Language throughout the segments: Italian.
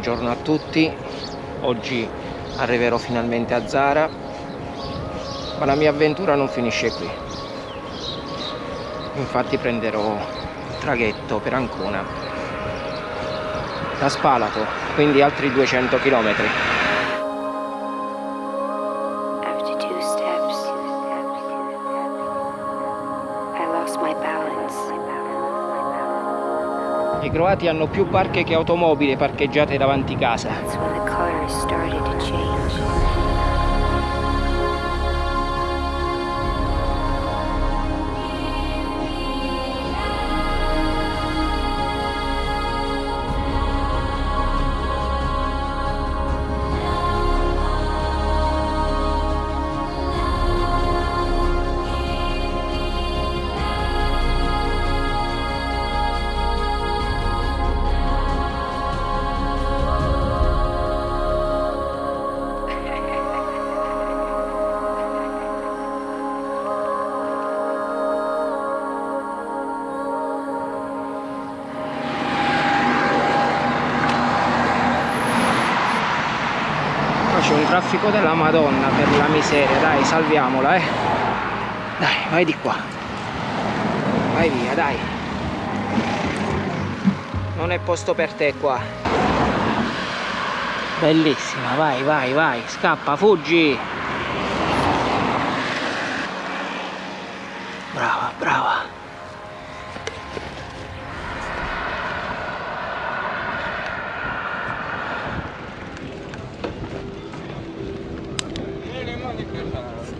buongiorno a tutti. Oggi arriverò finalmente a Zara ma la mia avventura non finisce qui. Infatti prenderò il traghetto per Ancona da Spalato quindi altri 200 km croati hanno più barche che automobili parcheggiate davanti casa. C'è un traffico della madonna per la miseria. Dai salviamola eh. Dai vai di qua. Vai via dai. Non è posto per te qua. Bellissima vai vai vai. Scappa fuggi はい。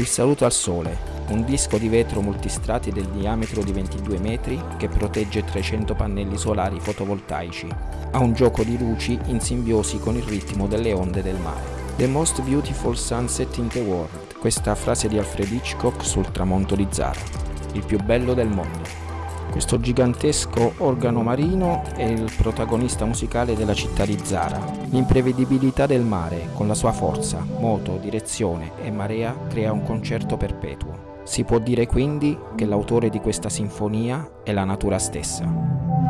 Il saluto al sole, un disco di vetro multistrati del diametro di 22 metri che protegge 300 pannelli solari fotovoltaici. Ha un gioco di luci in simbiosi con il ritmo delle onde del mare. The most beautiful sunset in the world, questa frase di Alfred Hitchcock sul tramonto di Zara. Il più bello del mondo. Questo gigantesco organo marino è il protagonista musicale della città di Zara. L'imprevedibilità del mare, con la sua forza, moto, direzione e marea, crea un concerto perpetuo. Si può dire quindi che l'autore di questa sinfonia è la natura stessa.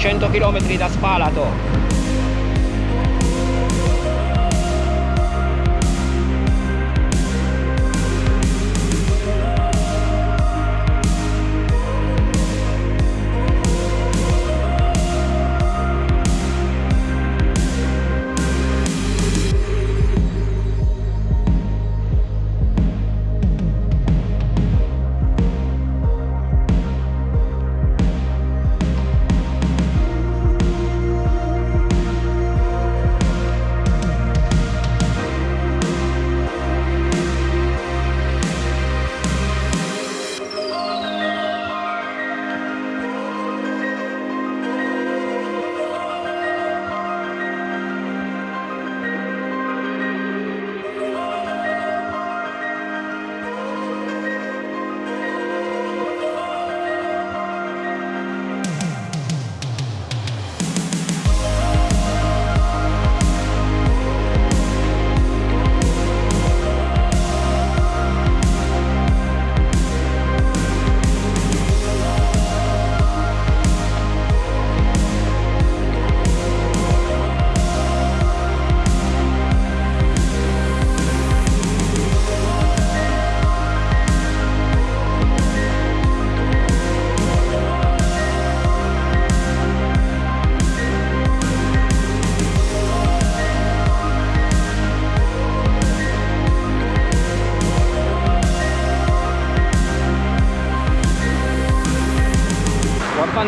100 km da Spalato.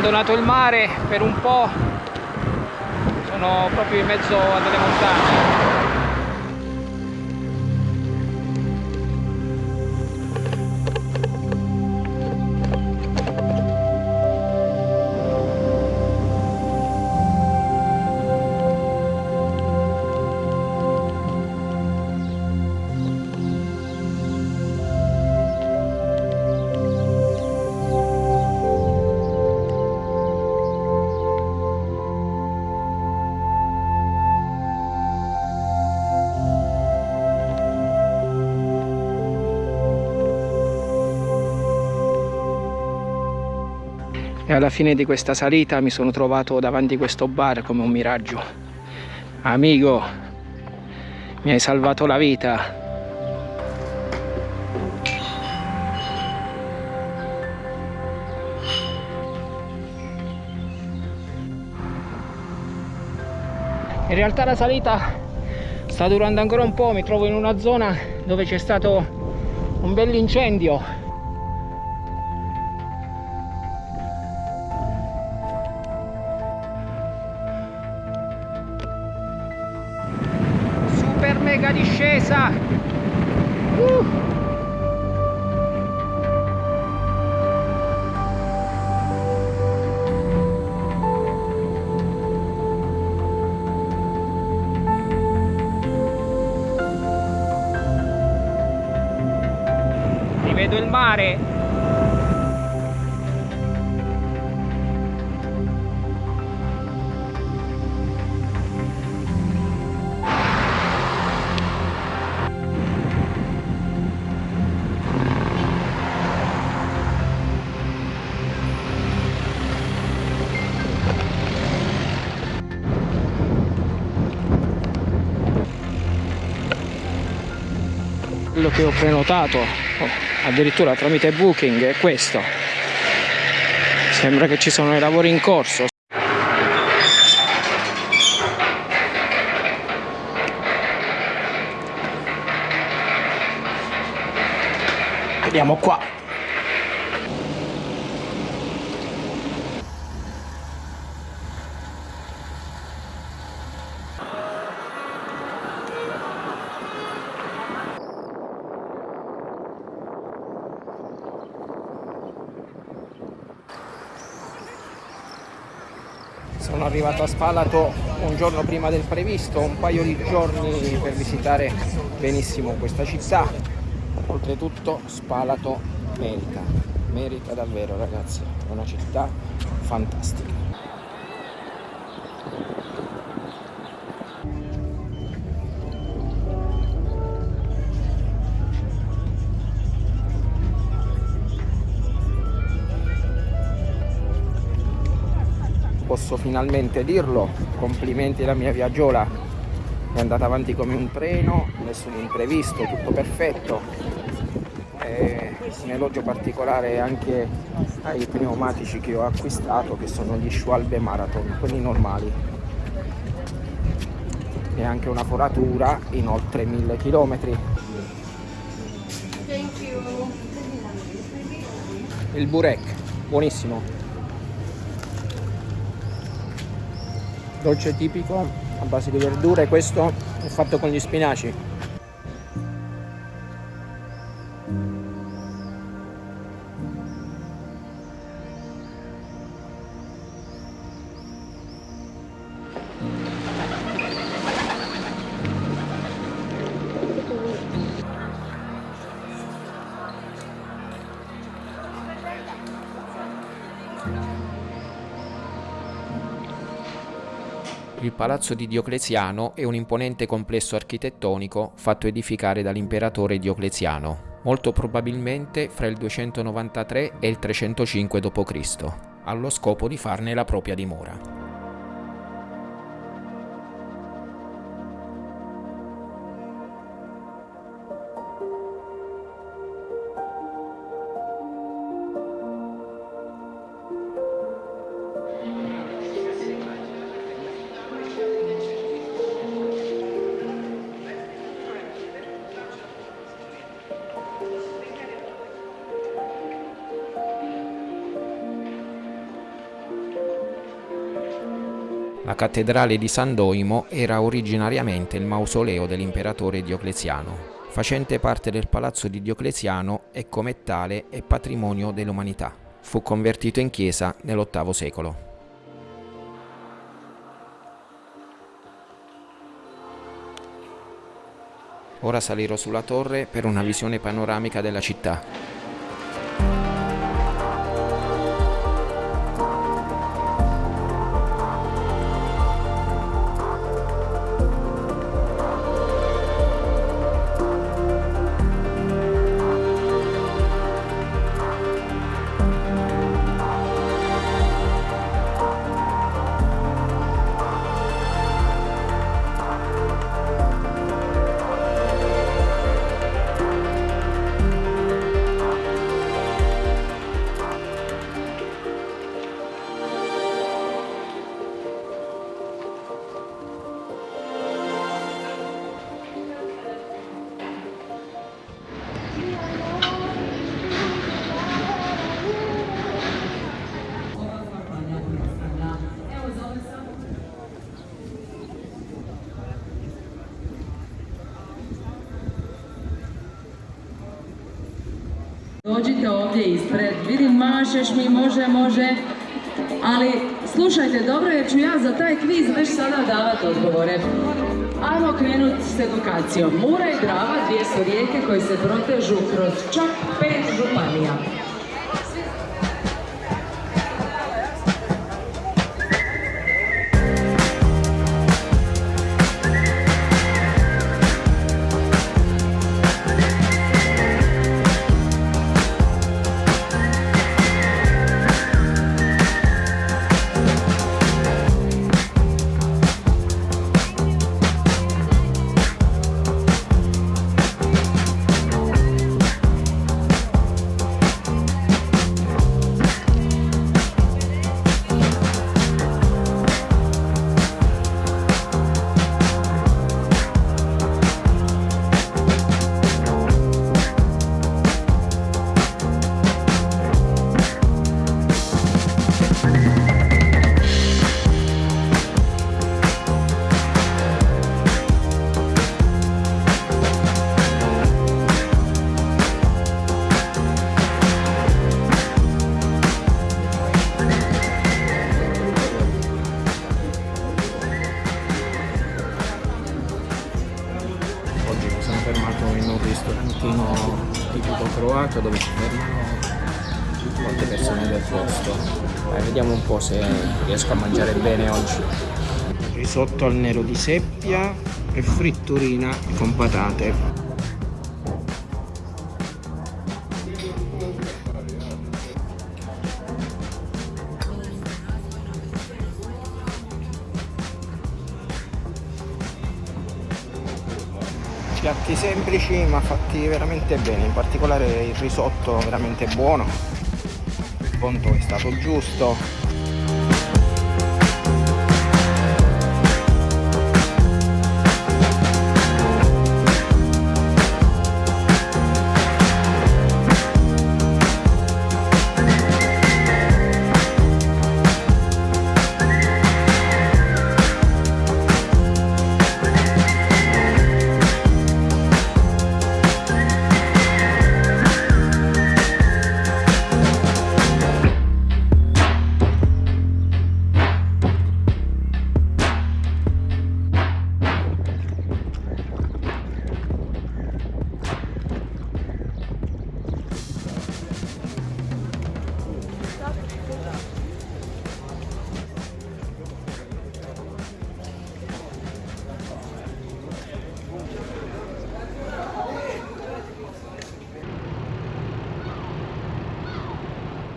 Abbandonato il mare per un po' sono proprio in mezzo a delle montagne e alla fine di questa salita mi sono trovato davanti a questo bar come un miraggio. Amico mi hai salvato la vita. In realtà la salita sta durando ancora un po' mi trovo in una zona dove c'è stato un bell'incendio rivedo il mare. Quello che ho prenotato. Oh, addirittura tramite booking è questo. Sembra che ci sono i lavori in corso. Vediamo qua sono arrivato a Spalato un giorno prima del previsto, un paio di giorni per visitare benissimo questa città. Oltretutto Spalato merita, merita davvero ragazzi, è una città fantastica. Posso finalmente dirlo. Complimenti alla mia viaggiola. È andata avanti come un treno nessun imprevisto tutto perfetto. E un elogio particolare anche ai pneumatici che ho acquistato che sono gli Schwalbe Marathon quelli normali. E anche una foratura in oltre 1000 km il burek buonissimo dolce tipico a base di verdure questo è fatto con gli spinaci palazzo di Diocleziano è un imponente complesso architettonico fatto edificare dall'imperatore Diocleziano, molto probabilmente fra il 293 e il 305 d.C., allo scopo di farne la propria dimora. La cattedrale di San Doimo era originariamente il mausoleo dell'imperatore Diocleziano. Facente parte del palazzo di Diocleziano e come tale è patrimonio dell'umanità. Fu convertito in chiesa nell'VIII secolo. Ora salirò sulla torre per una visione panoramica della città. Dođite ovdje ispred, vidim mašeš mi, može, može, ali slušajte dobro jer ću ja za taj kviz već sada davati odgovore. Ajmo krenuti s edukacijom. Mura i Drava, dvije su rijeke koje se protežu kroz čak pet županija. Vediamo un po' se riesco a mangiare bene oggi. Risotto al nero di seppia e fritturina con patate. piatti semplici ma fatti veramente bene in particolare il risotto veramente buono conto è stato giusto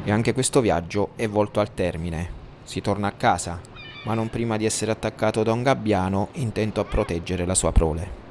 E anche questo viaggio è volto al termine. Si torna a casa, ma non prima di essere attaccato da un gabbiano intento a proteggere la sua prole.